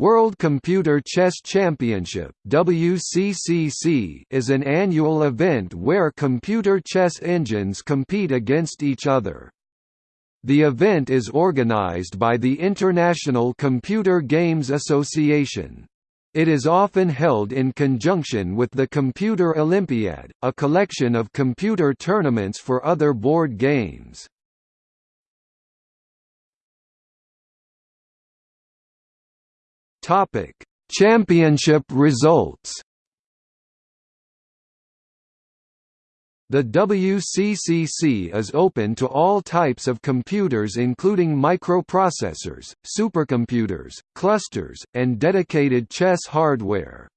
World Computer Chess Championship WCCC is an annual event where computer chess engines compete against each other. The event is organized by the International Computer Games Association. It is often held in conjunction with the Computer Olympiad, a collection of computer tournaments for other board games. Topic: Championship results. The WCCC is open to all types of computers including microprocessors, supercomputers, clusters, and dedicated chess hardware.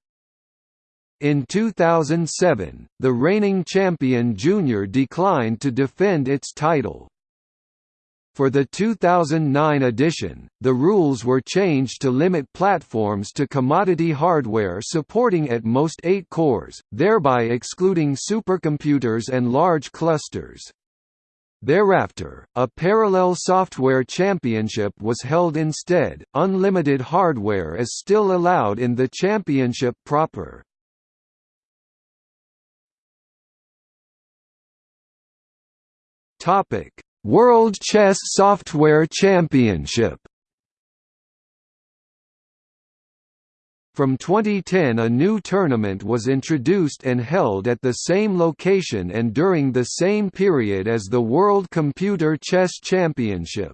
In 2007, the reigning champion Junior declined to defend its title. For the 2009 edition, the rules were changed to limit platforms to commodity hardware supporting at most 8 cores, thereby excluding supercomputers and large clusters. Thereafter, a parallel software championship was held instead. Unlimited hardware is still allowed in the championship proper. Topic: World Chess Software Championship From 2010 a new tournament was introduced and held at the same location and during the same period as the World Computer Chess Championship.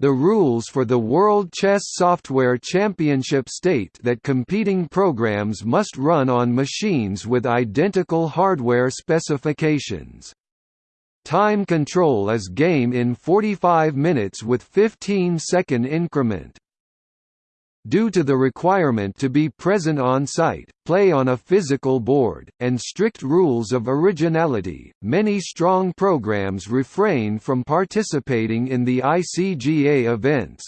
The rules for the World Chess Software Championship state that competing programs must run on machines with identical hardware specifications. Time control is game in 45 minutes with 15 second increment. Due to the requirement to be present on site, play on a physical board, and strict rules of originality, many strong programs refrain from participating in the ICGA events.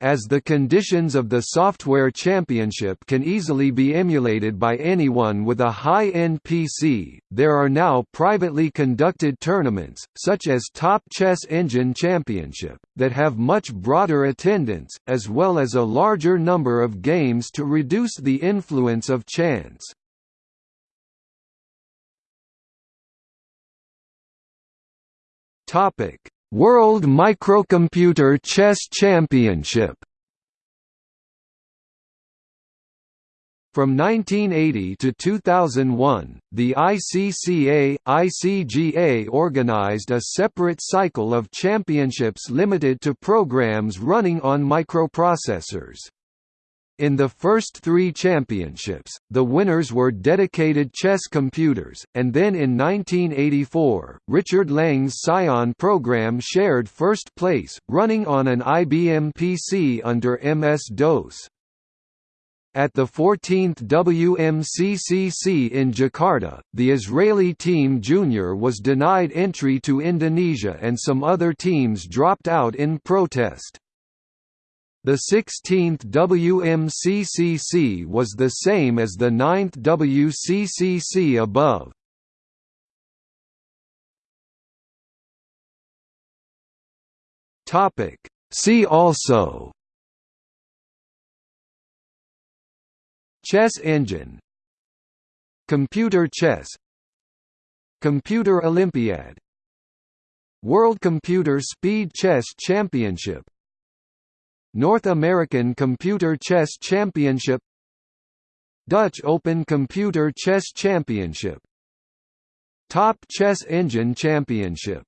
As the conditions of the software championship can easily be emulated by anyone with a high-end PC, there are now privately conducted tournaments, such as Top Chess Engine Championship, that have much broader attendance, as well as a larger number of games to reduce the influence of chance. Topic World Microcomputer Chess Championship From 1980 to 2001, the ICCA, ICGA organized a separate cycle of championships limited to programs running on microprocessors. In the first three championships, the winners were dedicated chess computers, and then in 1984, Richard Lang's Psion program shared first place, running on an IBM PC under MS-DOS. At the 14th WMCCC in Jakarta, the Israeli team Junior was denied entry to Indonesia and some other teams dropped out in protest. The 16th WMCCC was the same as the 9th WCCC above. Topic. See also. Chess engine. Computer chess. Computer Olympiad. World Computer Speed Chess Championship North American Computer Chess Championship Dutch Open Computer Chess Championship Top Chess Engine Championship